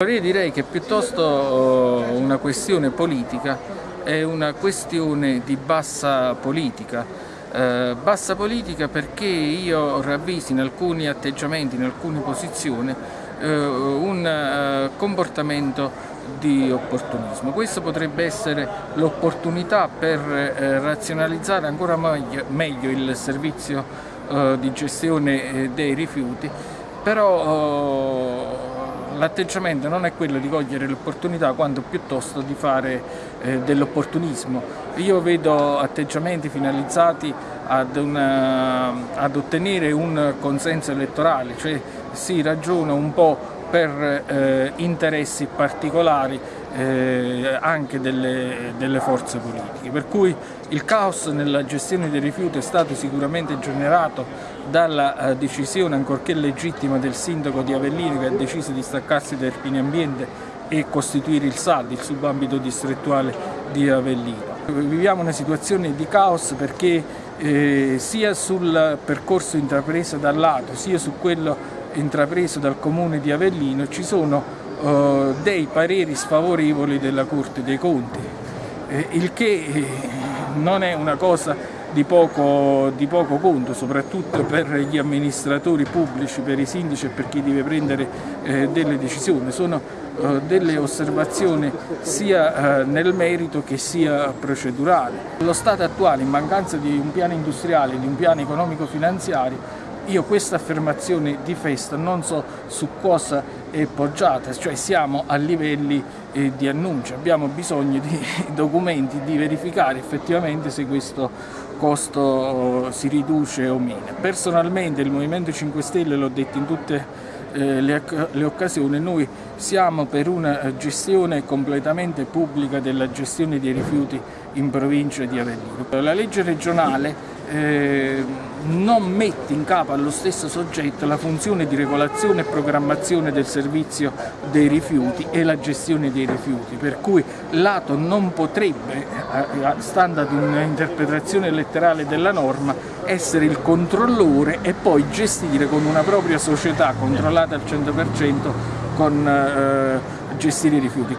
Direi che piuttosto eh, una questione politica è una questione di bassa politica. Eh, bassa politica perché io ravviso in alcuni atteggiamenti, in alcune posizioni, eh, un comportamento di opportunismo. Questo potrebbe essere l'opportunità per razionalizzare ancora meglio, il servizio di gestione dei rifiuti, però l'atteggiamento non è quello di cogliere l'opportunità quanto piuttosto di fare eh, dell'opportunismo. Io vedo atteggiamenti finalizzati ad, una, ad, ottenere un consenso elettorale, cioè si ragiona un po' per eh, interessi particolari eh, anche delle, delle, forze politiche. Per cui il caos nella gestione dei rifiuti è stato sicuramente generato dalla eh, decisione, ancorché legittima, del sindaco di Avellino che ha deciso di staccarsi da Erpini Ambiente e costituire il SAD, il subambito distrettuale di Avellino. Viviamo una situazione di caos perché eh, sia sul percorso intrapreso dal lato sia su quello intrapreso dal comune di Avellino ci sono eh, dei pareri sfavorevoli della Corte dei Conti, eh, il che eh, non è una cosa di poco, di poco, conto, soprattutto per gli amministratori pubblici, per i sindaci e per chi deve prendere delle decisioni. Sono delle osservazioni sia nel merito che sia procedurale. Lo Stato attuale, in mancanza di un piano industriale, di un piano economico-finanziario, io questa affermazione di festa non so su cosa è poggiata, cioè siamo a livelli eh, di annuncio, abbiamo bisogno di documenti, di verificare effettivamente se questo costo oh, si riduce o meno. Personalmente il Movimento 5 Stelle, l'ho detto in tutte eh, le, le, occasioni, noi siamo per una gestione completamente pubblica della gestione dei rifiuti in provincia di Avellino. La legge regionale eh, non mette in capo allo stesso soggetto la funzione di regolazione e programmazione del servizio dei rifiuti e la gestione dei rifiuti, per cui l'Ato non potrebbe, eh, stando ad un'interpretazione letterale della norma, essere il controllore e poi gestire con una propria società controllata al 100% con eh, gestire i rifiuti.